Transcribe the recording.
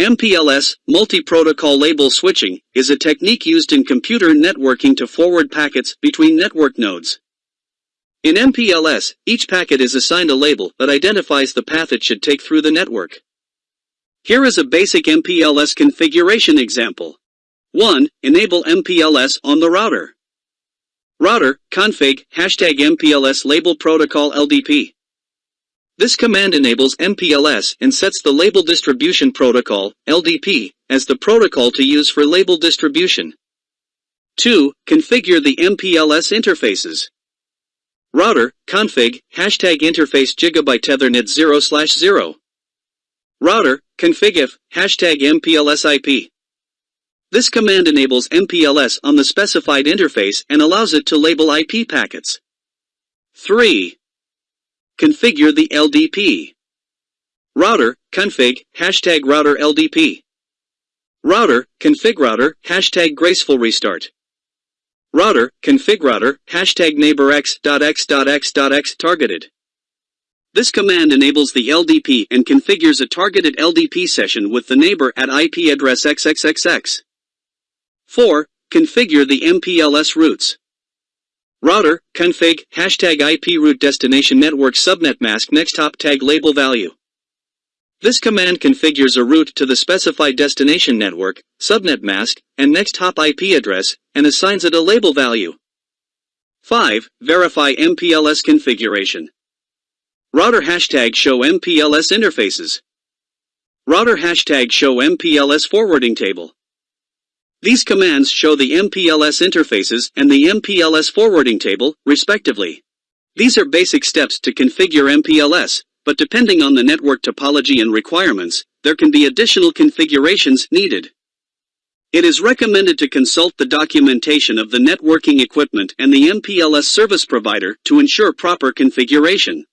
MPLS, multi-protocol label switching, is a technique used in computer networking to forward packets between network nodes. In MPLS, each packet is assigned a label that identifies the path it should take through the network. Here is a basic MPLS configuration example. 1. Enable MPLS on the router. Router, config, hashtag MPLS label protocol LDP. This command enables MPLS and sets the Label Distribution Protocol, LDP, as the protocol to use for label distribution. 2. Configure the MPLS interfaces. Router, config, hashtag interface gigabit ethernet 0 slash 0. Router, configif, hashtag MPLS IP. This command enables MPLS on the specified interface and allows it to label IP packets. 3. Configure the LDP. Router, config, hashtag router LDP. Router, config router, hashtag graceful restart. Router, config router, hashtag neighborx.x.x.x targeted. This command enables the LDP and configures a targeted LDP session with the neighbor at IP address xxxx. 4. Configure the MPLS routes. Router, config, hashtag IP route destination network subnet mask next hop tag label value. This command configures a route to the specified destination network, subnet mask, and next hop IP address, and assigns it a label value. 5. Verify MPLS configuration. Router hashtag show MPLS interfaces. Router hashtag show MPLS forwarding table. These commands show the MPLS interfaces and the MPLS forwarding table, respectively. These are basic steps to configure MPLS, but depending on the network topology and requirements, there can be additional configurations needed. It is recommended to consult the documentation of the networking equipment and the MPLS service provider to ensure proper configuration.